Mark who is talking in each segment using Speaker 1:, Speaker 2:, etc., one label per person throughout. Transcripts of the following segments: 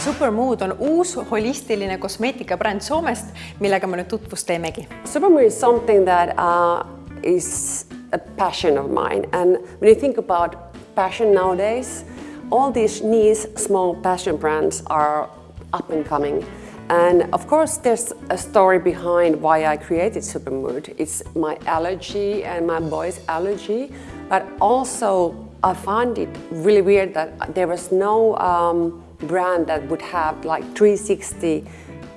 Speaker 1: Supermood on uus holistiline kosmeetikabränd Soomest, millega me nüüd tutvust teemegi.
Speaker 2: Supermood is something that uh, is a passion of mine. And when you think about passion nowadays, all these niche small passion brands are up and coming. And of course, there's a story behind why I created Supermood. It's my allergy and my boy's allergy, but also I found it really weird that there was no um, brand that would have like 360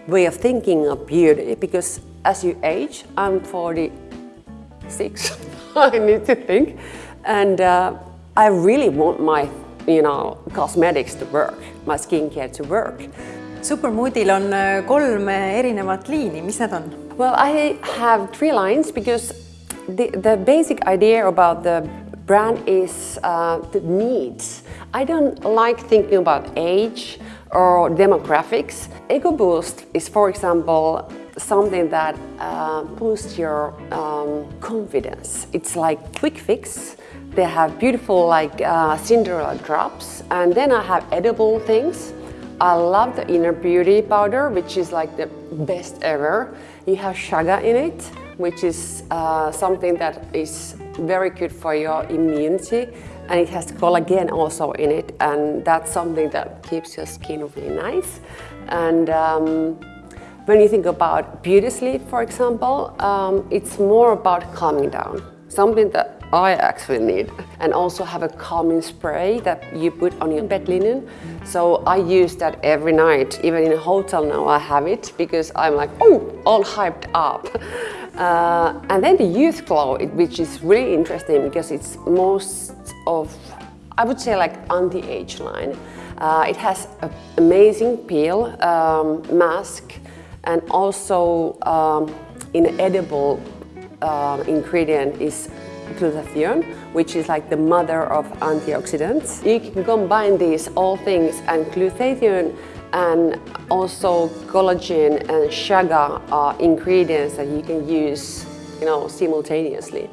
Speaker 2: way of thinking of beauty because as you age, I'm 46, I need to think, and uh, I really want my you know, cosmetics to work, my skincare to work.
Speaker 1: Supermoodil on äh, kolm erinevat liini, mis need on?
Speaker 2: Well, I have three lines because the, the basic idea about the brand is uh, the needs. I don't like thinking about age or demographics. EcoBoost is, for example, something that uh, boosts your um, confidence. It's like quick fix. They have beautiful like uh, Cinderella drops and then I have edible things I love the Inner Beauty powder, which is like the best ever. You have chaga in it, which is uh, something that is very good for your immunity. And it has collagen also in it, and that's something that keeps your skin really nice. And um, when you think about beauty sleep, for example, um, it's more about calming down. Something that I actually need. And also have a calming spray that you put on your bed linen. So I use that every night, even in a hotel now I have it because I'm like, oh, all hyped up. Uh, and then the Youth Glow, which is really interesting because it's most of, I would say like on the age line. Uh, it has an amazing peel um, mask and also um, an edible uh, ingredient is glutathione, which is like the mother of antioxidants. You can combine these all things and glutathione and also collagen and chaga are ingredients that you can use you know, simultaneously.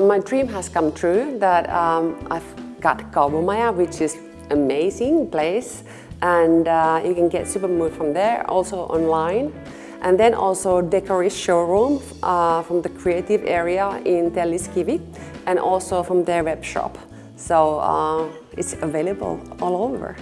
Speaker 2: My dream has come true that um, I've got Kaubamaja, which is amazing place and uh, you can get Supermood from there, also online. And then also Decoris showroom uh, from the creative area in Telliskivi and also from their web shop. So uh, it's available all over.